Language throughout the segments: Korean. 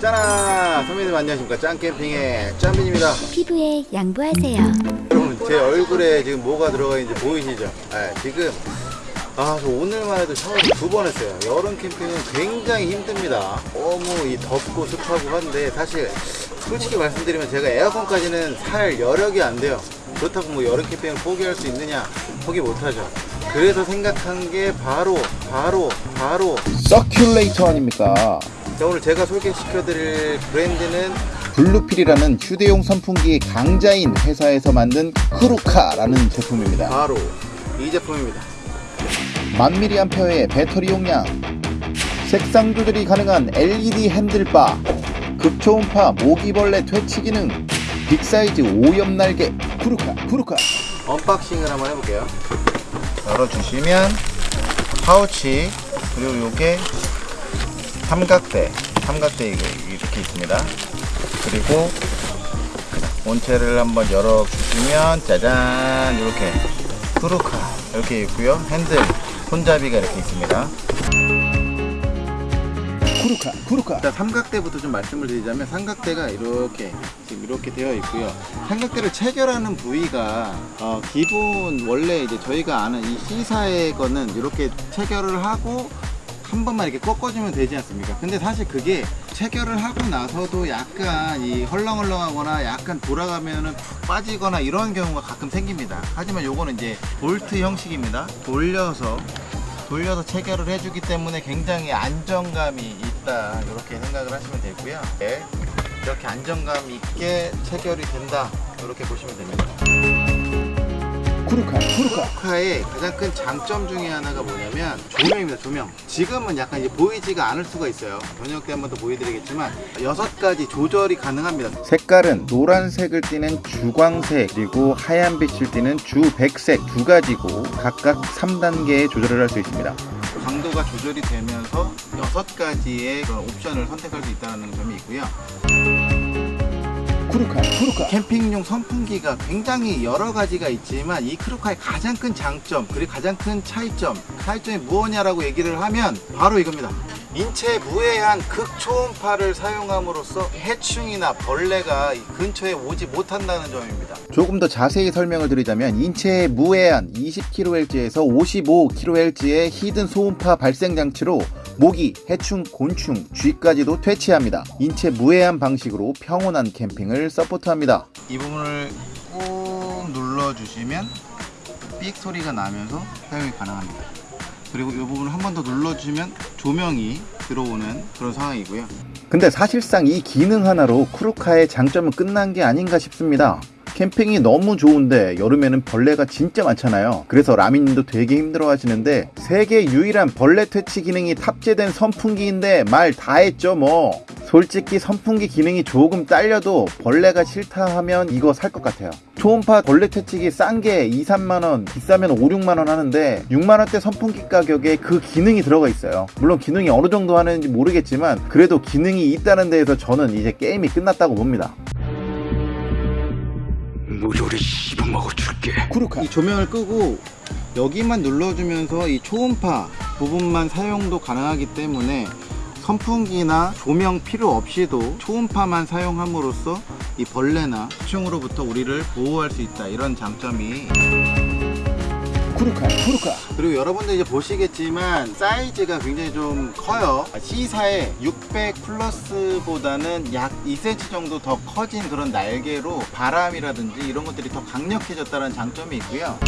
짜나 선배님 안녕하십니까 짱캠핑의 짬빈입니다 피부에 양보하세요. 여러분 제 얼굴에 지금 뭐가 들어가 있는지 보이시죠 네, 지금 아, 저 오늘만 해도 샤워를 두 번 했어요. 여름 캠핑은 굉장히 힘듭니다. 너무 이 덥고 습하고 한데, 사실, 솔직히 말씀드리면 제가 에어컨까지는 살 여력이 안 돼요. 그렇다고 뭐 여름 캠핑을 포기할 수 있느냐? 포기 못하죠. 그래서 생각한 게 바로, 바로, 바로, 서큘레이터 아닙니까? 자, 오늘 제가 소개시켜드릴 브랜드는 블루필이라는 휴대용 선풍기 강자인 회사에서 만든 크루카라는 제품입니다. 바로 이 제품입니다. 만미리암페어의 배터리 용량, 색상 조절이 가능한 LED handlebar, 극초음파 모기벌레 퇴치 기능, big size 오엽 날개, 크루카, 크루카. unboxing을 한번 해볼게요. 열어주시면 파우치 그리고 요게 삼각대 삼각대 이거 이렇게 있습니다. 그리고 본체를 한번 열어주시면 짜잔 이렇게 크루카 이렇게 있고요. 핸들 손잡이가 이렇게 있습니다. 크루카, 크루카. 일단 삼각대부터 좀 말씀을 드리자면 삼각대가 이렇게 지금 이렇게 되어 있고요. 삼각대를 체결하는 부위가 어, 기본 원래 이제 저희가 아는 이 C사의 거는 이렇게 체결을 하고 한 번만 이렇게 꺾어주면 되지 않습니까? 근데 사실 그게 체결을 하고 나서도 약간 이 헐렁헐렁하거나 약간 돌아가면은 푹 빠지거나 이런 경우가 가끔 생깁니다. 하지만 요거는 이제 볼트 형식입니다. 돌려서 돌려서 체결을 해주기 때문에 굉장히 안정감이 있다 이렇게 생각을 하시면 되고요 네, 이렇게 안정감 있게 체결이 된다 이렇게 보시면 됩니다 크루카. 쿠카의 가장 큰 장점 중에 하나가 뭐냐면 조명입니다 조명 지금은 약간 이제 보이지가 않을 수가 있어요 저녁 때 한 번 더 보여드리겠지만 여섯 가지 조절이 가능합니다 색깔은 노란색을 띠는 주광색 그리고 하얀 빛을 띠는 주백색 두 가지고 각각 3단계의 조절을 할 수 있습니다. 강도가 조절이 되면서 여섯 가지의 옵션을 선택할 수 있다는 점이 있고요 크루카, 크루카. 캠핑용 선풍기가 굉장히 여러 가지가 있지만 이 크루카의 가장 큰 장점 그리고 가장 큰 차이점 차이점이 무엇냐라고 얘기를 하면 바로 이겁니다 인체에 무해한 극초음파를 사용함으로써 해충이나 벌레가 이 근처에 오지 못한다는 점입니다 조금 더 자세히 설명을 드리자면 인체에 무해한 20kHz에서 55kHz의 hidden 소음파 발생 장치로 모기, 해충, 곤충, 쥐까지도 퇴치합니다. 인체 무해한 방식으로 평온한 캠핑을 support합니다. 이 부분을 꾹 눌러주시면 삑 소리가 나면서 사용이 가능합니다 그리고 이 부분을 한 번 더 눌러주시면 조명이 들어오는 그런 상황이고요 근데 사실상 이 기능 하나로 크루카의 장점은 끝난 게 아닌가 싶습니다. 캠핑이 너무 좋은데 여름에는 벌레가 진짜 많잖아요. 그래서 라미님도 되게 힘들어 하시는데 세계 유일한 벌레 퇴치 기능이 탑재된 선풍기인데 말 다 했죠 뭐. 솔직히 선풍기 기능이 조금 딸려도 벌레가 싫다 하면 이거 살 것 같아요. 초음파 벌레 퇴치기 싼 게 2, 3만원, 비싸면 5, 6만원 하는데 6만원대 선풍기 가격에 그 기능이 들어가 있어요. 물론 기능이 어느 정도 하는지 모르겠지만 그래도 기능이 있다는 데에서 저는 이제 게임이 끝났다고 봅니다. 무조리 씹어먹어 줄게. 쿠루카 이 조명을 끄고 여기만 눌러주면서 이 초음파 부분만 사용도 가능하기 때문에 선풍기나 조명 필요 없이도 초음파만 사용함으로써 이 벌레나 해충으로부터 우리를 보호할 수 있다. 이런 장점이 쿠루카 쿠루카. 그리고 여러분들 이제 보시겠지만 사이즈가 굉장히 좀 커요. C사의 600 플러스보다는 약 2cm 정도 더 커진 그런 날개로 바람이라든지 이런 것들이 더 강력해졌다는 장점이 있고요.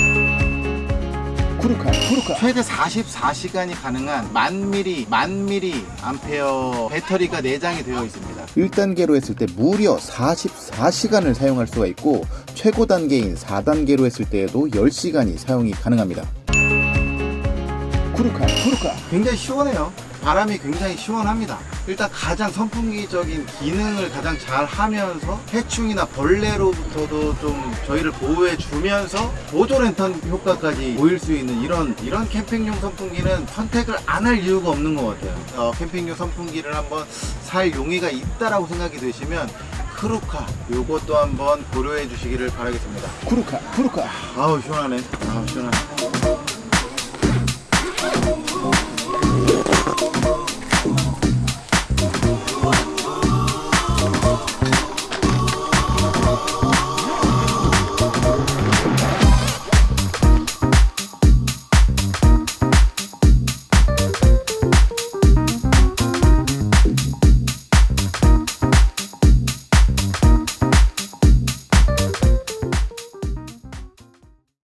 쿠루카 쿠루카. 최대 44시간이 가능한 만 미리 만 미리 암페어 배터리가 내장이 되어 있습니다 1단계로 했을 때 무려 44시간을 사용할 수가 있고 최고 단계인 4단계로 했을 때에도 10시간이 사용이 가능합니다. 쿠루카 쿠루카. 굉장히 시원해요. 바람이 굉장히 시원합니다. 일단 가장 선풍기적인 기능을 가장 잘 하면서 해충이나 벌레로부터도 좀 저희를 보호해 주면서 보조 랜턴 효과까지 보일 수 있는 이런 이런 캠핑용 선풍기는 선택을 안 할 이유가 없는 것 같아요. 어, 캠핑용 선풍기를 한번 살 용의가 있다라고 생각이 드시면 크루카 요것도 한번 고려해 주시기를 바라겠습니다. 쿠루카 쿠루카. 아우 시원하네. 아우 시원하네